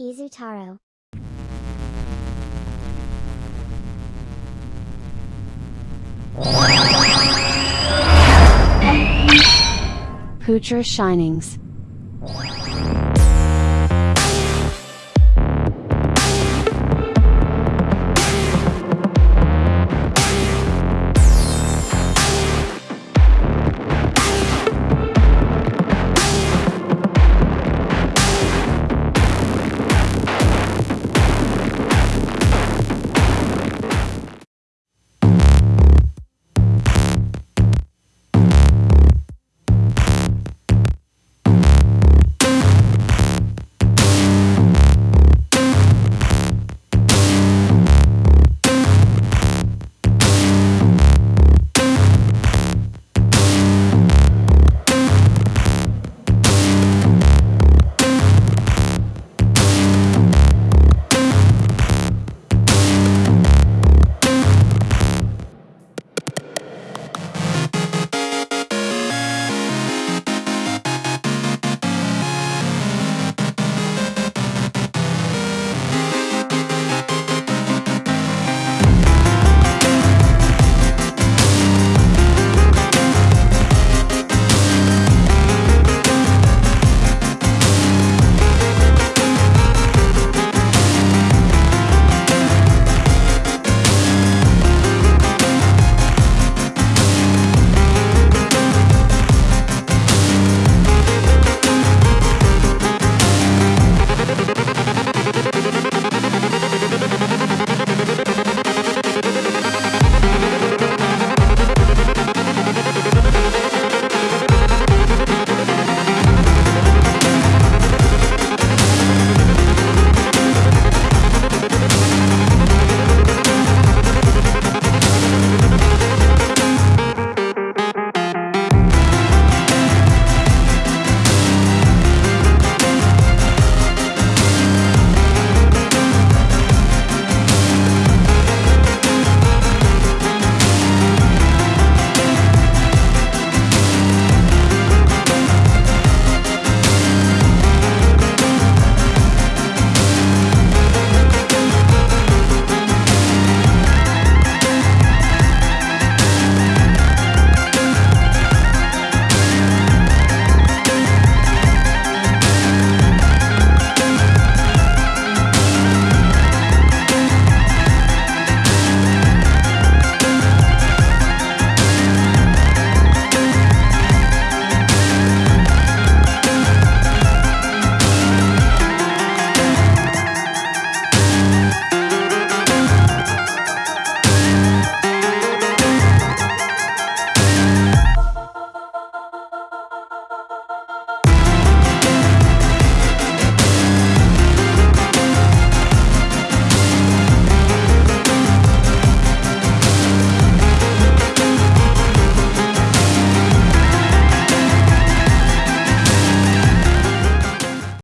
Izutaro. Hoocher Shinings.